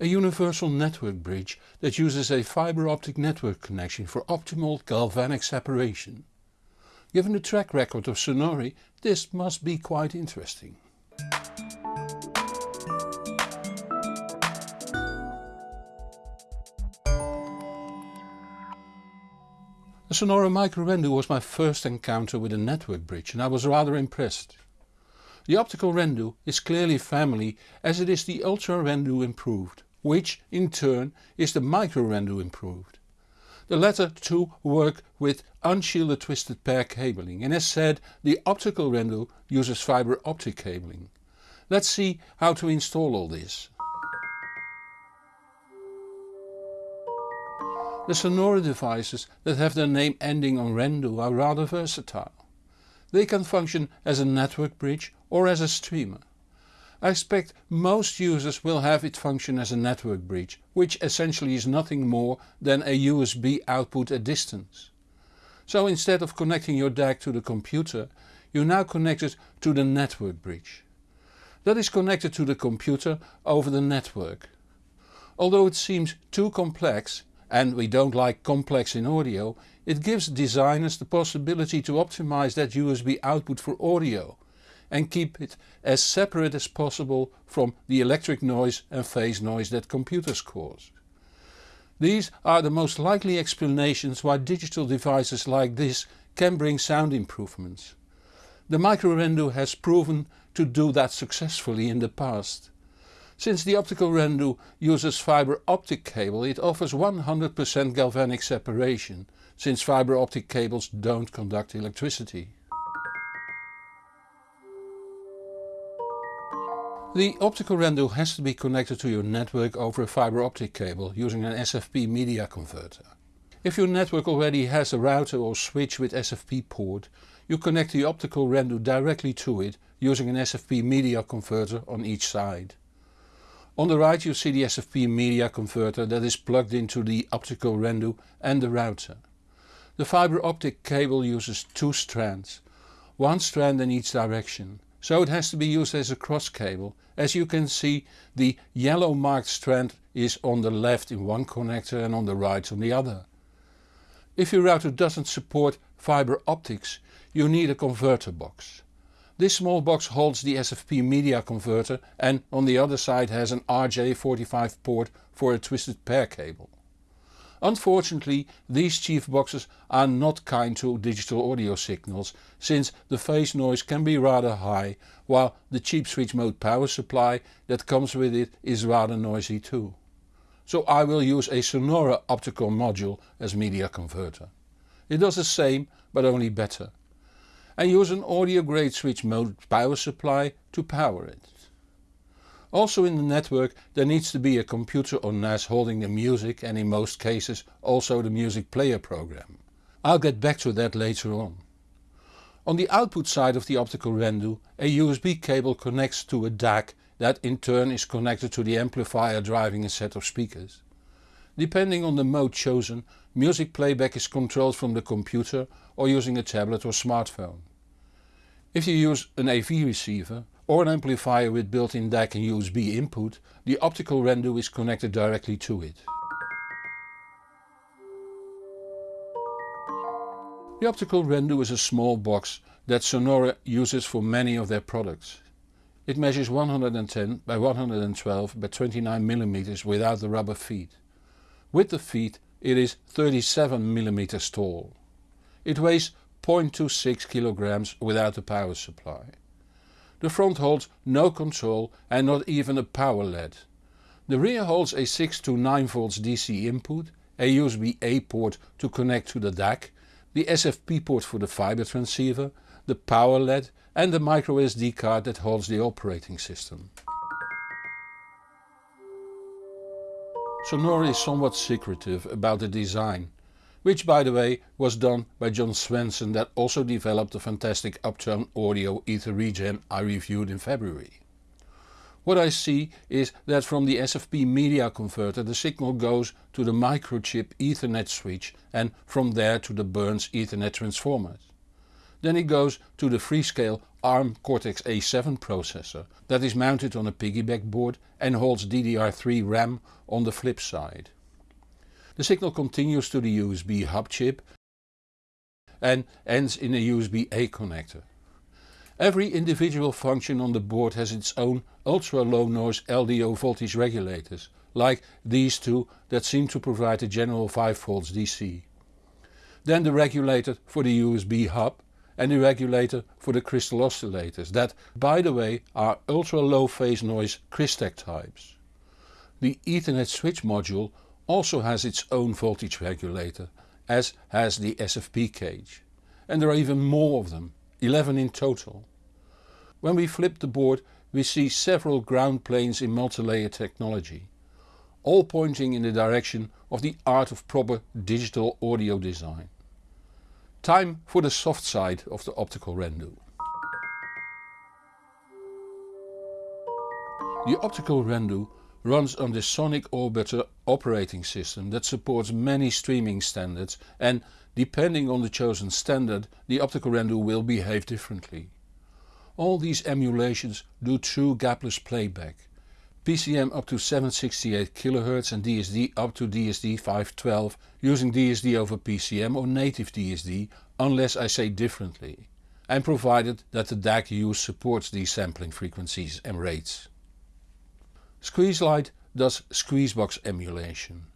a universal network bridge that uses a fibre optic network connection for optimal galvanic separation. Given the track record of Sonore this must be quite interesting. The Sonore Micro Rendu was my first encounter with a network bridge and I was rather impressed. The optical Rendu is clearly family as it is the Ultra Rendu improved, which in turn is the Micro Rendu improved. The latter two work with unshielded twisted pair cabling and as said the optical Rendu uses fibre optic cabling. Let's see how to install all this. The Sonore devices that have their name ending on Rendu are rather versatile. They can function as a network bridge or as a streamer. I expect most users will have it function as a network bridge, which essentially is nothing more than a USB output at distance. So instead of connecting your DAC to the computer, you now connect it to the network bridge. That is connected to the computer over the network. Although it seems too complex, and we don't like complex in audio, it gives designers the possibility to optimize that USB output for audio and keep it as separate as possible from the electric noise and phase noise that computers cause. These are the most likely explanations why digital devices like this can bring sound improvements. The microrendu has proven to do that successfully in the past. Since the optical Rendu uses fibre optic cable it offers 100% galvanic separation since fibre optic cables don't conduct electricity. The optical Rendu has to be connected to your network over a fibre optic cable using an SFP media converter. If your network already has a router or switch with SFP port, you connect the optical Rendu directly to it using an SFP media converter on each side. On the right you see the SFP media converter that is plugged into the optical Rendu and the router. The fibre optic cable uses two strands, one strand in each direction, so it has to be used as a cross cable. As you can see the yellow marked strand is on the left in one connector and on the right on the other. If your router doesn't support fibre optics you need a converter box. This small box holds the SFP media converter and on the other side has an RJ45 port for a twisted pair cable. Unfortunately these chief boxes are not kind to digital audio signals since the phase noise can be rather high while the cheap switch mode power supply that comes with it is rather noisy too. So I will use a Sonore optical module as media converter. It does the same but only better. And use an audio grade switch mode power supply to power it. Also in the network there needs to be a computer or NAS holding the music and in most cases also the music player program. I'll get back to that later on. On the output side of the optical Rendu a USB cable connects to a DAC that in turn is connected to the amplifier driving a set of speakers. Depending on the mode chosen music playback is controlled from the computer or using a tablet or smartphone. If you use an AV receiver or an amplifier with built-in DAC and USB input, the optical Rendu is connected directly to it. The optical Rendu is a small box that Sonore uses for many of their products. It measures 110 by 112 by 29 mm without the rubber feet. With the feet it is 37 mm tall. It weighs 0.26 kg without the power supply. The front holds no control and not even a power LED. The rear holds a 6 to 9 volts DC input, a USB-A port to connect to the DAC, the SFP port for the fiber transceiver, the power LED and the microSD card that holds the operating system. Sonore is somewhat secretive about the design which by the way was done by John Swenson that also developed the fantastic Uptone Audio Ether Regen I reviewed in February. What I see is that from the SFP media converter the signal goes to the microchip Ethernet switch and from there to the Bourns Ethernet transformers. Then it goes to the Freescale ARM Cortex-A7 processor that is mounted on a piggyback board and holds DDR3 RAM on the flip side. The signal continues to the USB hub chip and ends in a USB-A connector. Every individual function on the board has its own ultra low noise LDO voltage regulators, like these two that seem to provide a general 5V DC. Then the regulator for the USB hub and the regulator for the crystal oscillators that, by the way, are ultra low phase noise Crystek types. The Ethernet switch module also has its own voltage regulator, as has the SFP cage. And there are even more of them, 11 in total. When we flip the board we see several ground planes in multilayer technology, all pointing in the direction of the art of proper digital audio design. Time for the soft side of the optical Rendu. The optical Rendu runs on the Sonic Orbiter operating system that supports many streaming standards and depending on the chosen standard the optical Rendu will behave differently. All these emulations do true gapless playback. PCM up to 768 kHz and DSD up to DSD 512 using DSD over PCM or native DSD unless I say differently and provided that the DAC used supports these sampling frequencies and rates. SqueezeLite does Squeezebox emulation.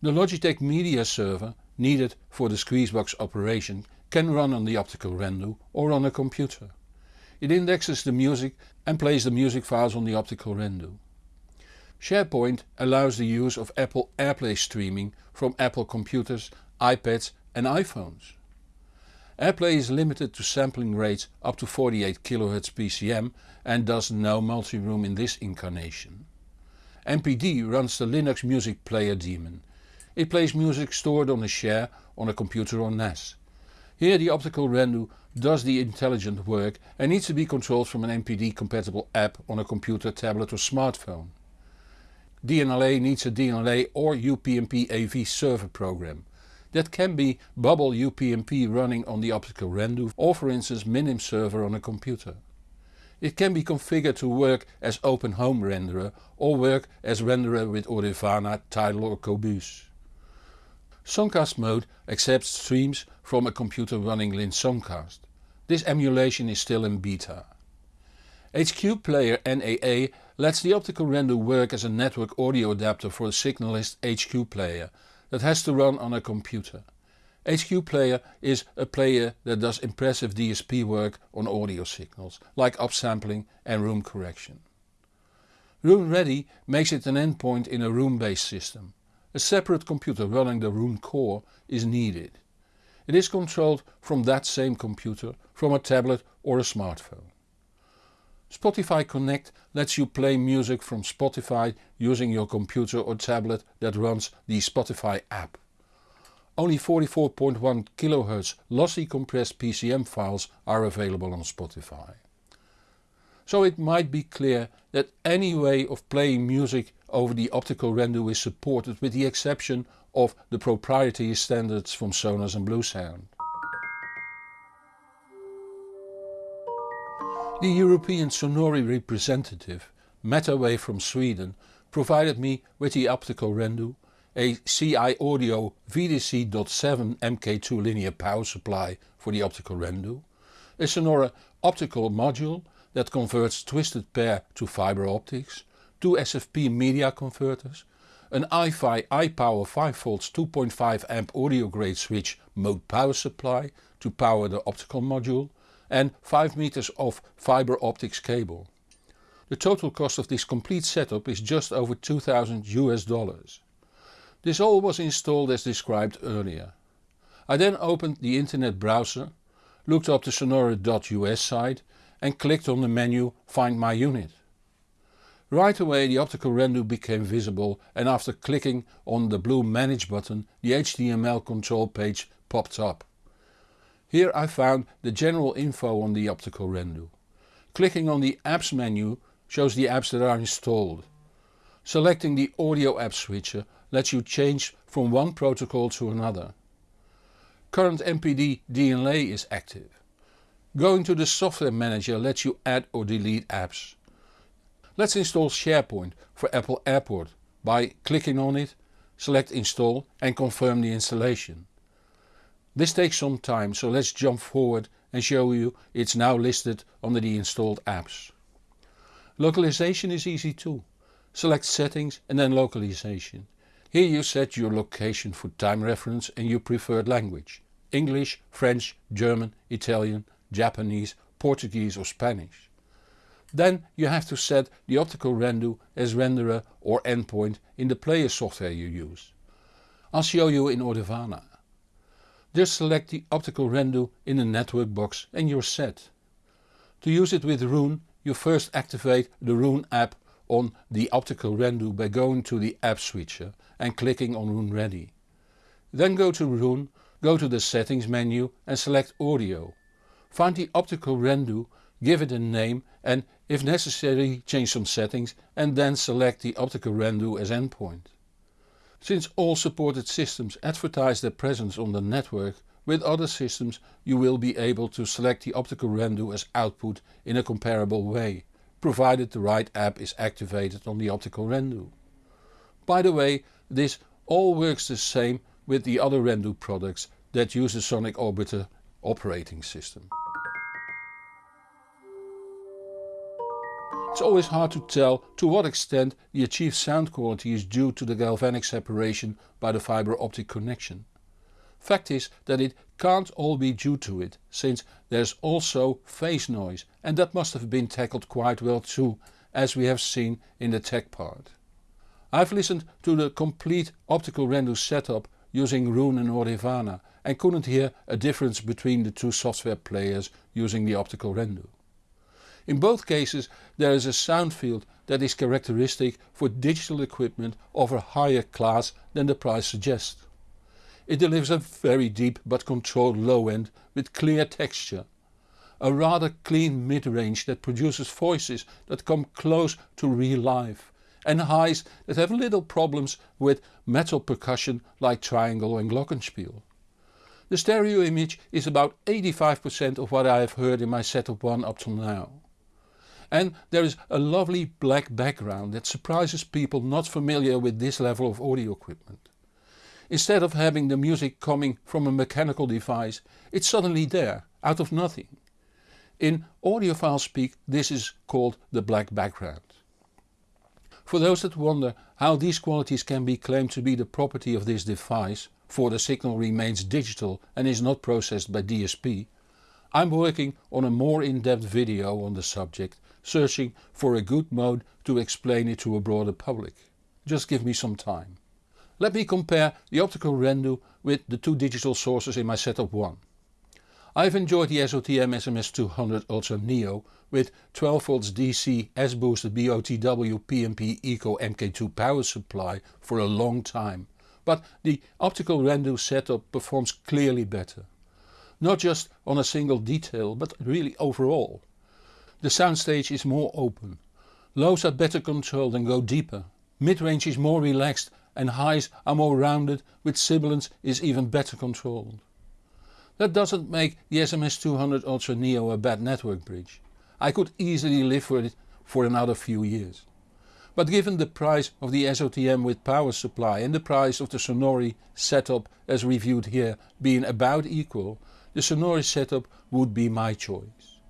The Logitech media server needed for the Squeezebox operation can run on the optical Rendu or on a computer. It indexes the music and plays the music files on the optical Rendu. Shairport allows the use of Apple AirPlay streaming from Apple computers, iPads and iPhones. AirPlay is limited to sampling rates up to 48 kHz PCM and does no multi-room in this incarnation. MPD runs the Linux music player daemon. It plays music stored on a share on a computer or NAS. Here the optical Rendu does the intelligent work and needs to be controlled from an MPD compatible app on a computer, tablet or smartphone. DNLA needs a DNLA or UPnP AV server program. That can be Bubble UPnP running on the optical Rendu or for instance Minim server on a computer. It can be configured to work as Open Home renderer or work as renderer with Audirvana, Tidal or Qobuz. Songcast mode accepts streams from a computer running Linn Songcast. This emulation is still in beta. HQ Player NAA lets the optical Rendu work as a network audio adapter for a Signalyst HQ Player that has to run on a computer. HQ Player is a player that does impressive DSP work on audio signals, like upsampling and room correction. Roon Ready makes it an endpoint in a Roon-based system. A separate computer running the Roon Core is needed. It is controlled from that same computer, from a tablet or a smartphone. Spotify Connect lets you play music from Spotify using your computer or tablet that runs the Spotify app. Only 44.1 kHz lossy compressed PCM files are available on Spotify. So it might be clear that any way of playing music over the optical Rendu is supported with the exception of the proprietary standards from Sonos and Bluesound. The European Sonore representative, Metawave from Sweden, provided me with the optical Rendu, a CI Audio VDC.7 MK2 linear power supply for the optical Rendu, a Sonore optical module that converts twisted pair to fiber optics, two SFP media converters, an iFi iPower 5V 2.5 amp audio grade switch mode power supply to power the optical module and 5 meters of fiber optics cable. The total cost of this complete setup is just over 2000 US dollars. This all was installed as described earlier. I then opened the internet browser, looked up the sonore.us site and clicked on the menu Find my unit. Right away the optical Rendu became visible and after clicking on the blue Manage button the HTML control page popped up. Here I found the general info on the optical Rendu. Clicking on the apps menu shows the apps that are installed. Selecting the audio app switcher lets you change from one protocol to another. Current MPD DNLA is active. Going to the software manager lets you add or delete apps. Let's install Shairport for Apple AirPlay by clicking on it, select install and confirm the installation. This takes some time so let's jump forward and show you it's now listed under the installed apps. Localization is easy too. Select settings and then localization. Here you set your location for time reference and your preferred language. English, French, German, Italian, Japanese, Portuguese or Spanish. Then you have to set the optical Rendu as renderer or endpoint in the player software you use. I'll show you in Audirvana. Just select the optical Rendu in the network box and you're set. To use it with Roon you first activate the Roon app on the optical Rendu by going to the app switcher and clicking on Roon Ready. Then go to Roon, go to the settings menu and select audio. Find the optical Rendu, give it a name and if necessary change some settings and then select the optical Rendu as endpoint. Since all supported systems advertise their presence on the network, with other systems you will be able to select the optical Rendu as output in a comparable way, provided the right app is activated on the optical Rendu. By the way, this all works the same with the other Rendu products that use the Sonic Orbiter operating system. It's always hard to tell to what extent the achieved sound quality is due to the galvanic separation by the fibre optic connection. Fact is that it can't all be due to it, since there's also phase noise and that must have been tackled quite well too, as we have seen in the tech part. I've listened to the complete optical Rendu setup using Roon and Audirvana and couldn't hear a difference between the two software players using the optical Rendu. In both cases there is a sound field that is characteristic for digital equipment of a higher class than the price suggests. It delivers a very deep but controlled low end with clear texture. A rather clean mid-range that produces voices that come close to real life and highs that have little problems with metal percussion like triangle and glockenspiel. The stereo image is about 85% of what I have heard in my setup 1 up till now and there is a lovely black background that surprises people not familiar with this level of audio equipment. Instead of having the music coming from a mechanical device, it's suddenly there, out of nothing. In audiophile speak this is called the black background. For those that wonder how these qualities can be claimed to be the property of this device, for the signal remains digital and is not processed by DSP, I'm working on a more in-depth video on the subject searching for a good mode to explain it to a broader public. Just give me some time. Let me compare the optical Rendu with the two digital sources in my setup 1. I've enjoyed the SOTM SMS200 Ultra Neo with 12V DC sBooster BOTW PMP Eco MK2 power supply for a long time, but the optical Rendu setup performs clearly better. Not just on a single detail but really overall. The soundstage is more open. Lows are better controlled and go deeper. Mid-range is more relaxed and highs are more rounded with sibilance is even better controlled. That doesn't make the SMS200 Ultra Neo a bad network bridge. I could easily live with it for another few years. But given the price of the SOTM with power supply and the price of the Sonore setup as reviewed here being about equal, the Sonore setup would be my choice.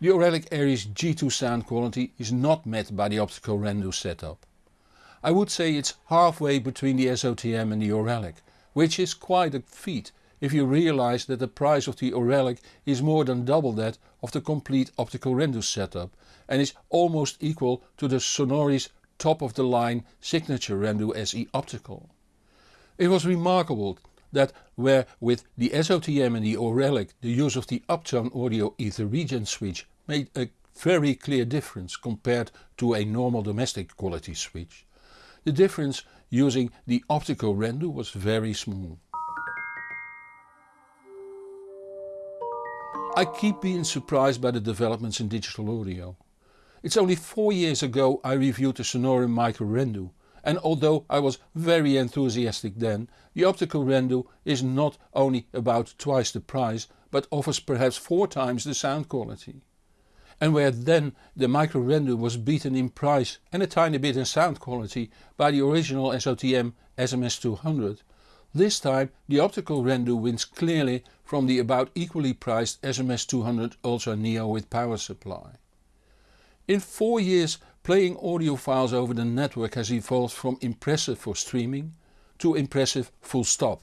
The Auralic Aries G2 sound quality is not met by the optical Rendu setup. I would say it's halfway between the SOTM and the Auralic, which is quite a feat if you realize that the price of the Auralic is more than double that of the complete optical Rendu setup and is almost equal to the Sonore's top of the line signature Rendu SE optical. It was remarkable that where with the SOTM and the Auralic the use of the Uptone Audio Ether Regen switch made a very clear difference compared to a normal domestic quality switch. The difference using the optical Rendu was very small. I keep being surprised by the developments in digital audio. It's only 4 years ago I reviewed the Sonore Micro Rendu and although I was very enthusiastic then, the optical Rendu is not only about twice the price but offers perhaps 4 times the sound quality. And where then the micro Rendu was beaten in price and a tiny bit in sound quality by the original SOTM SMS200, this time the optical Rendu wins clearly from the about equally priced SMS200 Ultra Neo with power supply. In 4 years playing audio files over the network has evolved from impressive for streaming to impressive full stop.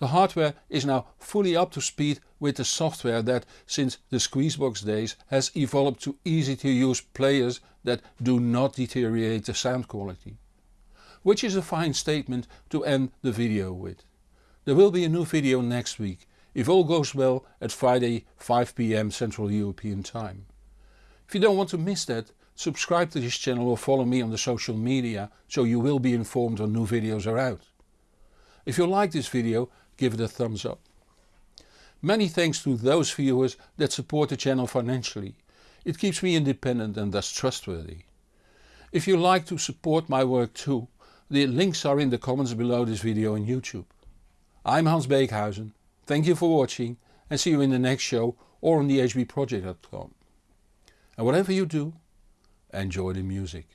The hardware is now fully up to speed with the software that since the Squeezebox days has evolved to easy to use players that do not deteriorate the sound quality which is a fine statement to end the video with. There will be a new video next week, if all goes well at Friday 5pm Central European time. If you don't want to miss that, subscribe to this channel or follow me on the social media so you will be informed when new videos are out. If you like this video give it a thumbs up. Many thanks to those viewers that support the channel financially. It keeps me independent and thus trustworthy. If you like to support my work too, the links are in the comments below this video on YouTube. I'm Hans Beekhuizen, thank you for watching and see you in the next show or on thehbproject.com. And whatever you do, enjoy the music.